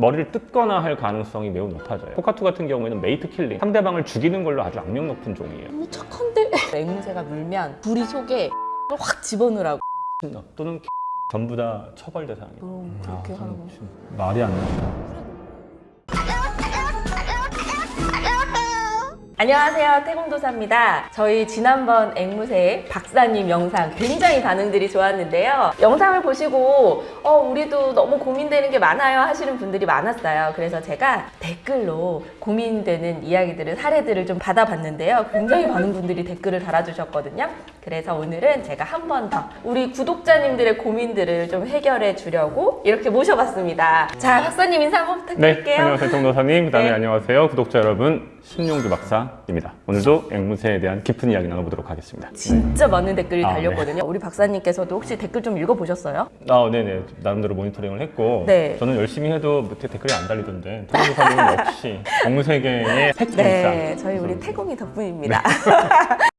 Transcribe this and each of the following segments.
머리를 뜯거나 할 가능성이 매우 높아져요. cockatoo 같은 경우에는 mate killing, 상대방을 죽이는 걸로 아주 악명 높은 종이에요. 너무 착한데? 앵무새가 물면 부리 속에 확 집어넣으라고 또는 전부 다 처벌 대상이에요. 그럼 그렇게 아, 하는 참, 거참 말이 안 나온 안녕하세요. 태공도사입니다. 저희 지난번 앵무새 박사님 영상 굉장히 반응들이 좋았는데요. 영상을 보시고 어 우리도 너무 고민되는 게 많아요 하시는 분들이 많았어요. 그래서 제가 댓글로 고민되는 이야기들을 사례들을 좀 받아봤는데요. 굉장히 많은 분들이 댓글을 달아주셨거든요 그래서 오늘은 제가 한 번 더 우리 구독자님들의 고민들을 좀 해결해 주려고 이렇게 모셔봤습니다 자 박사님 인사 한번 네, 부탁드릴게요 안녕하세요. 정도사님. 그 다음에 네. 안녕하세요. 구독자 여러분. 신용주 박사입니다. 오늘도 앵무새에 대한 깊은 이야기 나눠보도록 하겠습니다. 진짜 많은 댓글이 아, 달렸거든요. 우리 박사님께서도 혹시 댓글 좀 읽어보셨어요? 아, 네네. 나름대로 모니터링을 했고 네. 저는 열심히 해도 밑에 댓글이 안 달리던데 정도사님은 역시 앵무새계의 핵심이다. 네, 저희 우리 태공이 덕분입니다.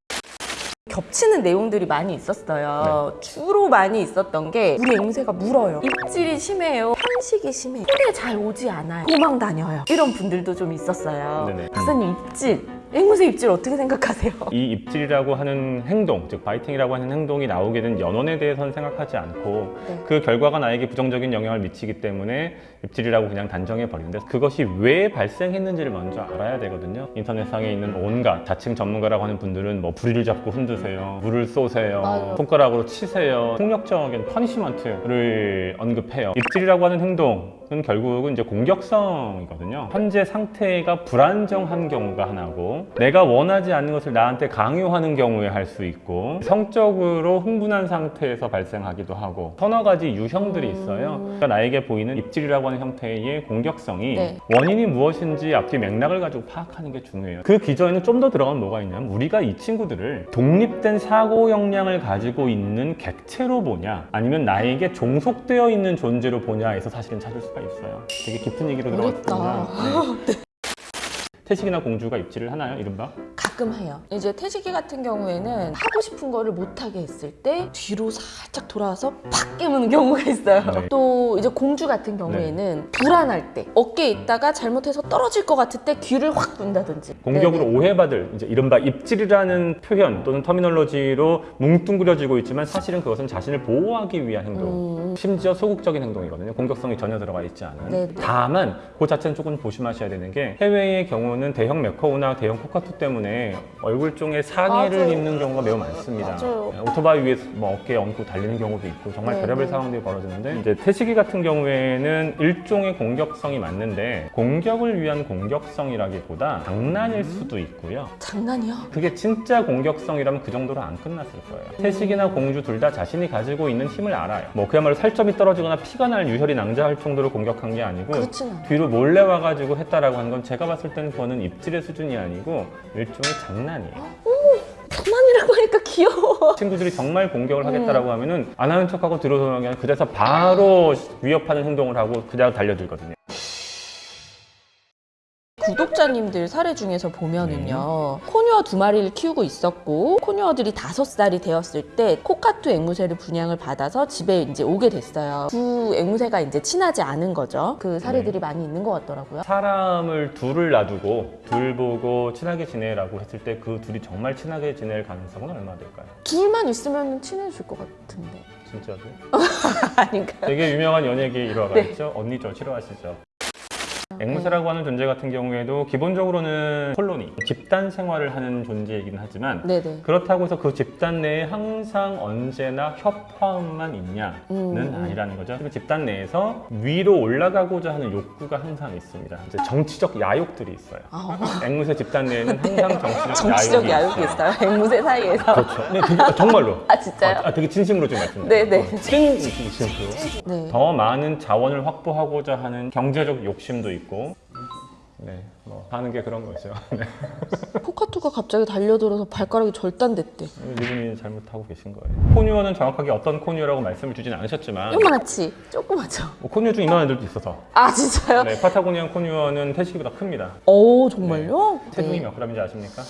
겹치는 내용들이 많이 있었어요. 네. 주로 많이 있었던 게 우리 앵무새가 물어요. 입질이 심해요. 편식이 심해요. 손에 잘 오지 않아요. 도망 다녀요. 이런 분들도 좀 있었어요. 네네. 박사님 입질, 앵무새 입질 어떻게 생각하세요? 이 입질이라고 하는 행동, 즉 바이팅이라고 하는 행동이 나오게 된 연원에 대해서는 생각하지 않고 네. 그 결과가 나에게 부정적인 영향을 미치기 때문에 입질이라고 그냥 단정해 버리는데 그것이 왜 발생했는지를 먼저 알아야 되거든요. 인터넷상에 있는 온갖 자칭 전문가라고 하는 분들은 뭐 부리를 잡고 흔드세요, 물을 쏘세요, 맞아요. 손가락으로 치세요, 폭력적인 punishment를 언급해요. 입질이라고 하는 행동은 결국은 이제 공격성이거든요. 현재 상태가 불안정한 경우가 하나고 내가 원하지 않는 것을 나한테 강요하는 경우에 할 수 있고 성적으로 흥분한 상태에서 발생하기도 하고 서너 가지 유형들이 있어요. 그러니까 나에게 보이는 입질이라고 하는 형태의 공격성이 네. 원인이 무엇인지 앞뒤 맥락을 가지고 파악하는 게 중요해요. 그 기저에는 좀 더 들어가면 뭐가 있냐면 우리가 이 친구들을 독립된 사고 역량을 가지고 있는 객체로 보냐 아니면 나에게 종속되어 있는 존재로 보냐에서 사실은 찾을 수가 있어요. 되게 깊은 얘기로. 들어갔습니다. 네. 태식이나 공주가 입질을 하나요? 이른바? 가끔 해요. 이제 태식이 같은 경우에는 하고 싶은 거를 못하게 했을 때 뒤로 살짝 돌아와서 팍 깨무는 경우가 있어요. 네. 또 이제 공주 같은 경우에는 불안할 때 어깨에 있다가 잘못해서 떨어질 것 같을 때 귀를 확 둔다든지 공격으로 네네. 오해받을 이제 이른바 입질이라는 표현 또는 터미널로지로 뭉뚱그려지고 있지만 사실은 그것은 자신을 보호하기 위한 행동 음, 심지어 소극적인 행동이거든요. 공격성이 전혀 들어가 있지 않은. 네. 다만 그 자체는 조금 조심하셔야 되는 게 해외의 경우는 대형 메커우나 대형 코카투 때문에 얼굴 쪽에 상의를 맞아요. 입는 경우가 매우 많습니다. 맞아요. 네, 오토바이 위에 뭐 어깨에 얹고 달리는 경우도 있고 정말 네, 별의별 네. 상황들이 벌어지는데 이제 태식이 같은 경우에는 일종의 공격성이 맞는데 공격을 위한 공격성이라기보다 장난일 수도 있고요. 장난이요? 그게 진짜 공격성이라면 그 정도로 안 끝났을 거예요. 태식이나 공주 둘 다 자신이 가지고 있는 힘을 알아요. 뭐 그야말로 살점이 떨어지거나 피가 날 유혈이 낭자할 정도로 공격한 게 아니고 그렇진 않아요. 뒤로 몰래 와가지고 했다라고 하는 건 제가 봤을 때는 그거는 입질의 수준이 아니고 일종의 장난이에요. 장난이라고 하니까 귀여워. 친구들이 정말 공격을 음. 하겠다라고 하면은 안 하는 척하고 들어서는 게 아니라 그대서 바로 위협하는 행동을 하고 그냥 달려들거든요. 구독자님들 사례 중에서 보면은요 네. 코뉴어 두 마리를 키우고 있었고 코뉴어들이 다섯 살이 되었을 때 코카투 앵무새를 분양을 받아서 집에 이제 오게 됐어요 두 앵무새가 이제 친하지 않은 거죠 그 사례들이 많이 있는 것 같더라고요 사람을 둘을 놔두고 둘 보고 친하게 지내라고 했을 때 그 둘이 정말 친하게 지낼 가능성은 얼마 될까요? 둘만 있으면 친해질 것 같은데 진짜로? 아닌가요? 되게 유명한 연예계 일화가 네. 있죠. 언니 저 싫어하시죠? 앵무새라고 하는 존재 같은 경우에도 기본적으로는 콜로니, 집단 생활을 하는 존재이긴 하지만 네네 그렇다고 해서 그 집단 내에 항상 언제나 협화음만 있냐는 음, 음. 아니라는 거죠. 그 집단 내에서 위로 올라가고자 하는 욕구가 항상 있습니다. 이제 정치적 야욕들이 있어요. 아, 앵무새 집단 내에는 항상 정치적, 정치적 야욕이 야욕이 있어요 앵무새 사이에서 그렇죠. 네, 되게, 아, 정말로. 아 진짜요? 아, 아, 되게 진심으로 좀 말씀드려요. 네네. 찡! 진심으로. 네 더 많은 자원을 확보하고자 하는 경제적 욕심도 있고 네, 뭐 하는 게 그런 거죠. 네. 코카투가 갑자기 달려들어서 발가락이 절단됐대 이분이 잘못하고 계신 거예요. 코뉴어는 정확하게 어떤 코뉴어라고 말씀을 주진 않으셨지만 요만하지? 조그맣죠? 뭐 코뉴어 중 이만한 애들도 있어서 아 진짜요? 네, 파타고니안 코뉴어는 태식이보다 큽니다. 오 정말요? 체중이 네. 몇 g인지 아십니까?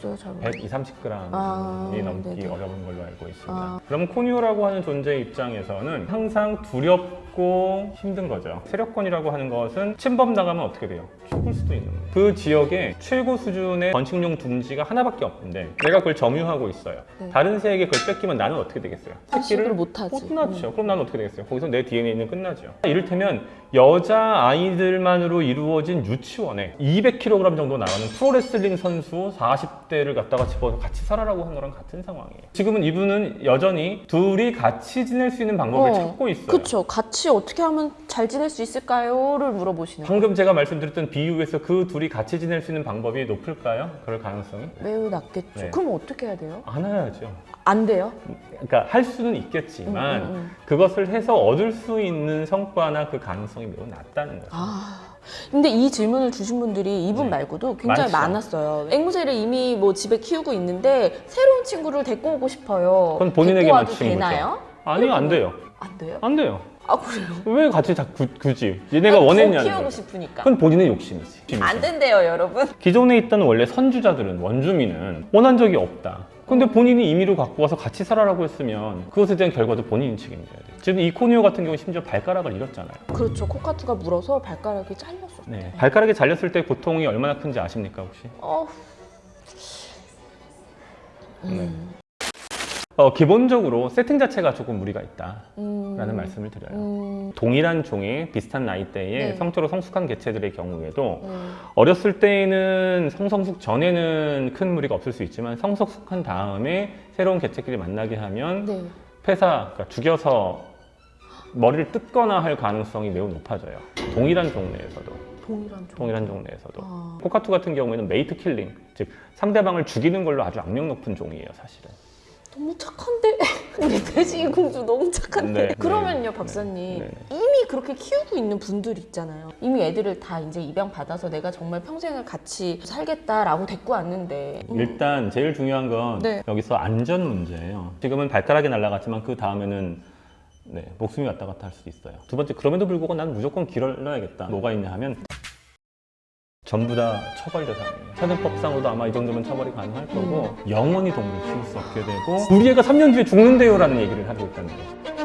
글쎄요, 잘 모르- 120, 30g이 아, 넘기 네네. 어려운 걸로 알고 있습니다. 아. 그럼 코뉴어라고 하는 존재 입장에서는 항상 두렵 고 어렵고 힘든 거죠. 세력권이라고 하는 것은 침범 나가면 어떻게 돼요? 죽을 수도 있는 거예요. 그 지역에 최고 수준의 번식용 둥지가 하나밖에 없는데 내가 그걸 점유하고 있어요. 네. 다른 새에게 그걸 뺏기면 나는 어떻게 되겠어요? 번식을 못하지. 끝났죠. 그럼 나는 어떻게 되겠어요? 거기서 내 DNA는 끝나죠. 이를테면 여자 아이들만으로 이루어진 유치원에 200kg 정도 나가는 프로레슬링 선수 40대를 갖다가 집어서 같이 살아라고 한 거랑 같은 상황이에요. 지금은 이분은 여전히 둘이 같이 지낼 수 있는 방법을 어, 찾고 있어요. 그쵸. 같이 어떻게 하면 잘 지낼 수 있을까요?를 물어보시는 거예요. 방금 제가 말씀드렸던 비유에서 그 둘이 같이 지낼 수 있는 방법이 높을까요? 그럴 가능성이? 매우 낮겠죠. 네. 그럼 어떻게 해야 돼요? 안 해야죠. 안 돼요? 그러니까 할 수는 있겠지만 음, 음, 음. 그것을 해서 얻을 수 있는 성과나 그 가능성이 매우 낮다는 거죠. 아. 근데 이 질문을 주신 분들이 이분 네. 말고도 굉장히 많죠. 많았어요. 앵무새를 이미 뭐 집에 키우고 있는데 새로운 친구를 데리고 오고 싶어요. 그건 본인에게 맞춘 되나요? 아니요, 안 돼요. 안 돼요? 안 돼요. 아 그래요? 왜 같이 자, 구- 굳이 얘네가 아니, 원했냐는 더 키우고. 싶으니까. 그건 본인의 욕심이지. 안 된대요, 여러분. 기존에 있던 원래 선주자들은 원주민은 원한 적이 없다. 근데 본인이 임의로 갖고 와서 같이 살아라고 했으면 그것에 대한 결과도 본인이 책임져야 돼. 지금 이 코니오 같은 경우 심지어 발가락을 잃었잖아요. 그렇죠. 코카투가 물어서 발가락이 잘렸었어요. 네. 발가락이 잘렸을 때 고통이 얼마나 큰지 아십니까 혹시? 어. 네. 어, 기본적으로 세팅 자체가 조금 무리가 있다라는 음. 말씀을 드려요. 음. 동일한 종의 비슷한 나이대의 네. 성적으로 성숙한 개체들의 경우에도 음. 어렸을 때에는 성성숙 전에는 큰 무리가 없을 수 있지만 성성숙한 다음에 새로운 개체끼리 만나게 하면 네. 폐사, 그러니까 죽여서 머리를 뜯거나 할 가능성이 매우 높아져요. 동일한 종 내에서도. 동일한 종. 동일한 종 내에서도. 아. cockatoo 같은 경우에는 mate killing, 즉 상대방을 죽이는 걸로 아주 악명 높은 종이에요, 사실은. 너무 착한데 우리 돼지 공주 너무 착한데 네, 그러면요 네, 박사님 네, 네. 이미 그렇게 키우고 있는 분들 있잖아요 이미 애들을 다 이제 입양 받아서 내가 정말 평생을 같이 살겠다라고 데리고 왔는데 음. 일단 제일 중요한 건 네. 여기서 안전 문제예요. 지금은 발가락이 날아갔지만 그 다음에는 네, 목숨이 왔다 갔다 할 수도 있어요. 두 번째, 그럼에도 불구하고 난 무조건 길러야겠다. 뭐가 있냐 하면 전부 다 처벌 대상이에요. 사전법상으로도 아마 이 정도면 처벌이 가능할 거고 영원히 동물을 키울 수 없게 되고 우리 애가 3년 뒤에 죽는데요 라는 얘기를 하고 있다는 거예요.